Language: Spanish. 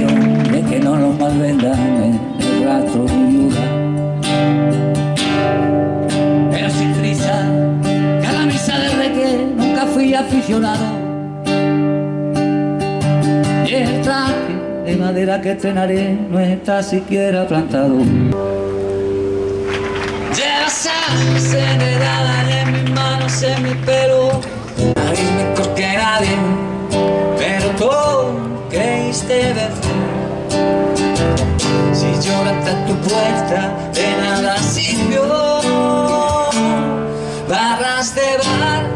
más vendan el rastro de viuda. Pero sin prisa, que a la misa de reggae nunca fui aficionado. Y el traje de madera que estrenaré no está siquiera plantado. Llevas acelerada en mis manos, en mi pelo, nadie mejor que nadie, pero tú creíste vencer. A tu puerta, de nada sirvió. Barras de bar,